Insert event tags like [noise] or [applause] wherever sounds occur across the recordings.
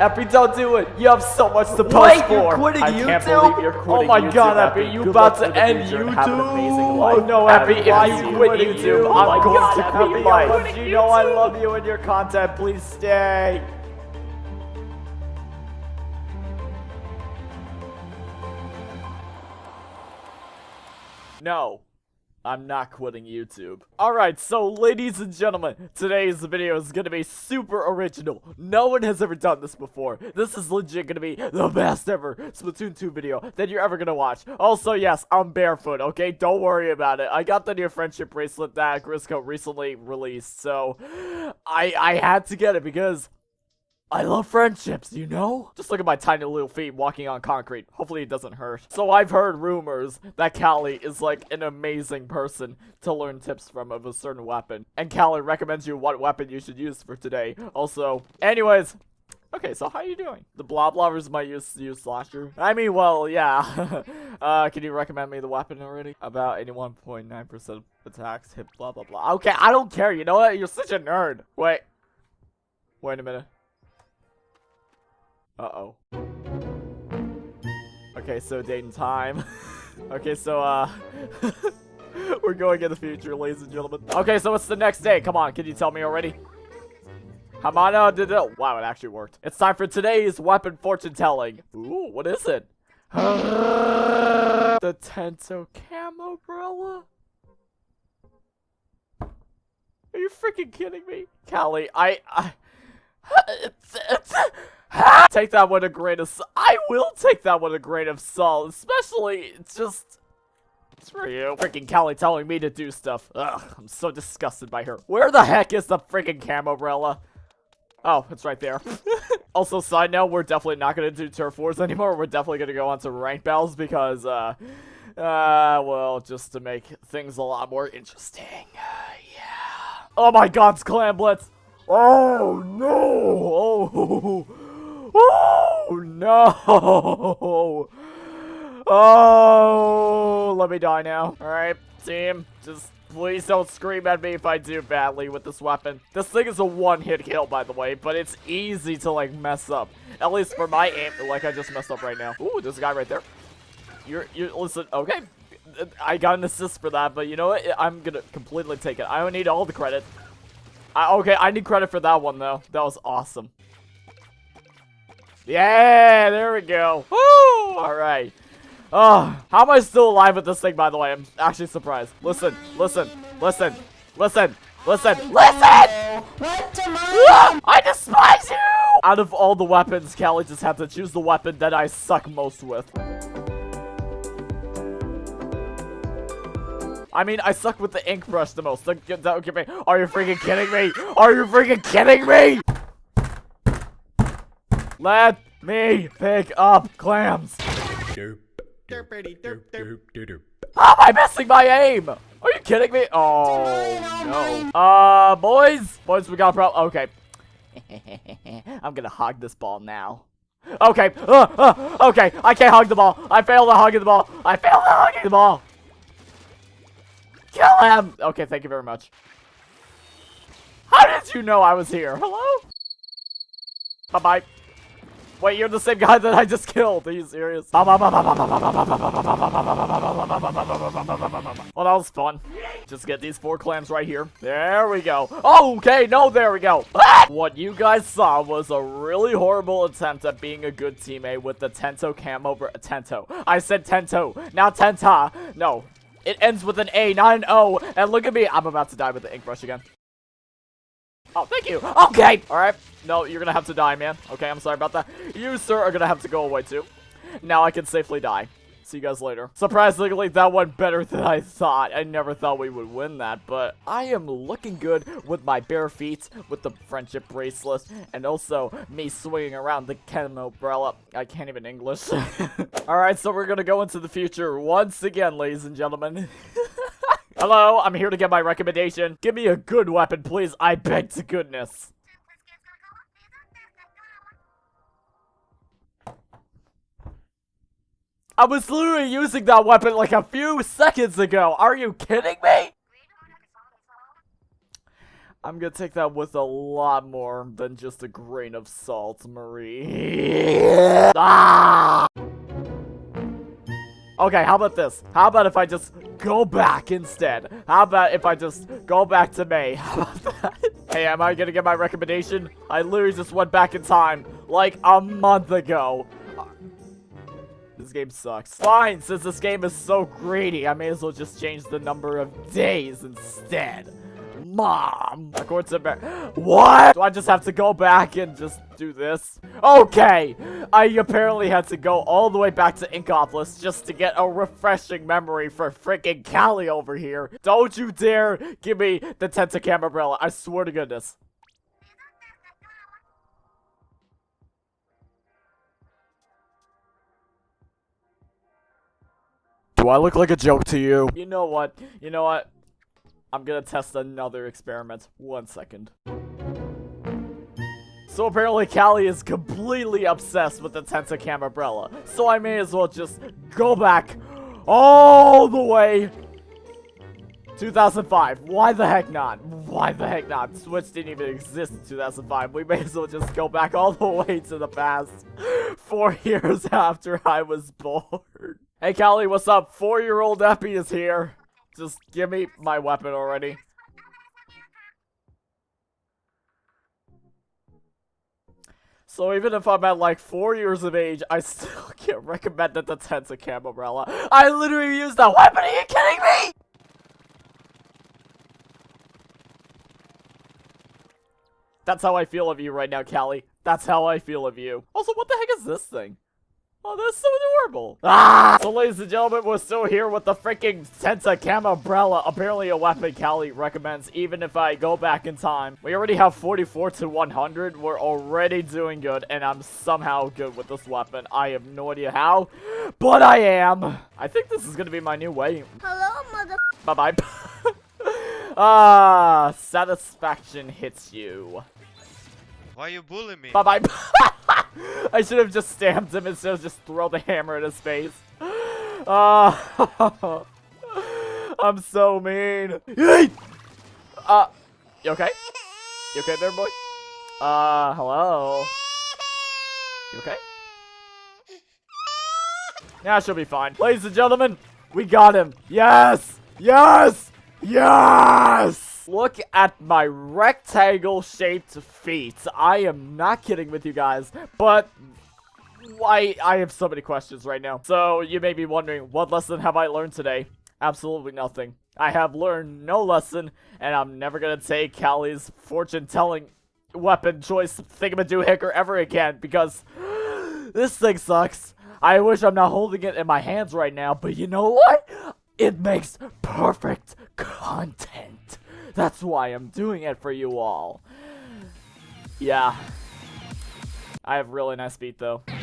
Epi, don't do it. You have so much to post Wait, for. you're quitting I can't YouTube? believe you're quitting Oh my YouTube, God, Epi. Epi, You good about to end YouTube? and have an amazing Oh no, Have Epi, if why you you quit quitting YouTube, YouTube? I'm Oh going God, to Epi, cut you're you off. know I love you and your content. Please stay. No. I'm not quitting YouTube. Alright, so ladies and gentlemen, today's video is gonna be super original. No one has ever done this before. This is legit gonna be the best ever Splatoon 2 video that you're ever gonna watch. Also, yes, I'm barefoot, okay? Don't worry about it. I got the new friendship bracelet that Grizzco recently released, so I, I had to get it because I love friendships, you know? Just look at my tiny little feet walking on concrete. Hopefully it doesn't hurt. So I've heard rumors that Callie is like an amazing person to learn tips from of a certain weapon. And Callie recommends you what weapon you should use for today. Also, anyways, Okay, so how are you doing? The blob lovers might use slasher. I mean, well, yeah. [laughs] uh, can you recommend me the weapon already? About 81.9% of attacks hit blah blah blah. Okay, I don't care. You know what? You're such a nerd. Wait. Wait a minute. Uh-oh. Okay, so date and time. [laughs] okay, so, uh... [laughs] we're going in the future, ladies and gentlemen. Okay, so it's the next day. Come on, can you tell me already? Hamana did it. Wow, it actually worked. It's time for today's weapon fortune telling. Ooh, what is it? [sighs] the Tento Camo umbrella? Are you freaking kidding me? Callie, I... I [laughs] it's, it's, [laughs] take that with a grain of salt. I will take that with a grain of salt, especially it's just it's for you. Freaking Callie telling me to do stuff. Ugh, I'm so disgusted by her. Where the heck is the freaking umbrella? Oh, it's right there. [laughs] also, side note, we're definitely not going to do turf wars anymore. We're definitely going to go on to rank battles because, uh, uh, well, just to make things a lot more interesting. Uh, yeah. Oh my god, it's Clam Blitz. Oh, no. Oh. [laughs] Oh no! Oh, let me die now. All right, team, just please don't scream at me if I do badly with this weapon. This thing is a one-hit kill, by the way, but it's easy to like mess up. At least for my aim, like I just messed up right now. Ooh, there's a guy right there. You're, you listen, okay. I got an assist for that, but you know what? I'm gonna completely take it. I don't need all the credit. I, okay, I need credit for that one though. That was awesome. Yeah, there we go. Woo! All right. Oh, how am I still alive with this thing, by the way? I'm actually surprised. Listen, listen, listen, listen, listen, listen! Ah, I despise you! Out of all the weapons, Callie just had to choose the weapon that I suck most with. I mean, I suck with the ink brush the most. Don't, don't. Are you freaking kidding me? Are you freaking kidding me? Let me pick up clams. Derp, derp, derp. How am I missing my aim? Are you kidding me? Oh, no. Uh, boys? Boys, we got a problem. Okay. [laughs] I'm gonna hog this ball now. Okay. Uh, uh, okay. I can't hog the ball. I failed at hugging the ball. I failed at hugging the ball. Kill him. Okay, thank you very much. How did you know I was here? Hello? Bye-bye. Wait, you're the same guy that I just killed. Are you serious? Well, that was fun. Just get these four clams right here. There we go. Oh, okay, no, there we go. What you guys saw was a really horrible attempt at being a good teammate with the Tento camo. Tento. I said Tento, not Tenta. No, it ends with an A, not an O. And look at me. I'm about to die with the ink brush again. Oh, thank you. Okay. All right. No, you're going to have to die, man. Okay, I'm sorry about that. You, sir, are going to have to go away, too. Now I can safely die. See you guys later. Surprisingly, that went better than I thought. I never thought we would win that, but I am looking good with my bare feet, with the friendship bracelet, and also me swinging around the camo umbrella. I can't even English. [laughs] Alright, so we're gonna go into the future once again, ladies and gentlemen. [laughs] Hello, I'm here to get my recommendation. Give me a good weapon, please. I beg to goodness. I was literally using that weapon like a few seconds ago. Are you kidding me? I'm gonna take that with a lot more than just a grain of salt, Marie. [laughs] ah! Okay, how about this? How about if I just go back instead? How about if I just go back to May? [laughs] How about that? Hey, am I gonna get my recommendation? I literally just went back in time, like a month ago. This game sucks. Fine, since this game is so greedy, I may as well just change the number of days instead. Mom! What? Do I just have to go back and just do this? Okay! I apparently had to go all the way back to Inkopolis just to get a refreshing memory for freaking Callie over here. Don't you dare give me the Tentacam umbrella. I swear to goodness. Do I look like a joke to you? You know what? You know what? I'm gonna test another experiment. One second. So apparently Callie is completely obsessed with the Tentacam umbrella. So I may as well just go back all the way 2005. Why the heck not? Why the heck not? Switch didn't even exist in 2005. We may as well just go back all the way to the past. Four [laughs] years after I was born. Hey Callie, what's up? Four-year-old Eppy is here. Just give me my weapon already. So even if I'm at like four years of age, I still [laughs] can't recommend that the Tentacam umbrella. I literally used that weapon, are you kidding me? That's how I feel of you right now, Callie. That's how I feel of you. Also, what the heck is this thing? Oh, that's so adorable. Ah! So, ladies and gentlemen, we're still here with the freaking Tentacam umbrella. Apparently a weapon Callie recommends even if I go back in time. We already have 44 to 100. We're already doing good, and I'm somehow good with this weapon. I have no idea how, but I am. I think this is going to be my new way. Hello, mother. Bye-bye. [laughs] ah, satisfaction hits you. Why are you bullying me? Bye-bye. [laughs] [laughs] I should have just stamped him instead of just throw the hammer in his face. Uh, [laughs] [laughs] I'm so mean. Uh, you okay? You okay there, boy? Uh, hello? You okay? Yeah, she'll be fine. Ladies and gentlemen, we got him. Yes! Yes! Yes! Look at my rectangle-shaped feet. I am not kidding with you guys, but why I have so many questions right now. So you may be wondering, what lesson have I learned today? Absolutely nothing. I have learned no lesson, and I'm never gonna take Callie's fortune-telling weapon choice thingamadoohicker ever again, because [gasps] this thing sucks. I wish I'm not holding it in my hands right now, but you know what? It makes perfect content. That's why I'm doing it for you all. Yeah. I have really nice feet, though. I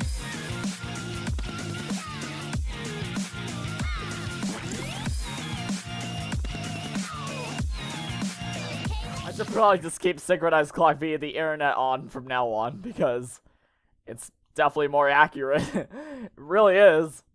should probably just keep synchronized clock via the internet on from now on, because it's definitely more accurate. [laughs] it really is.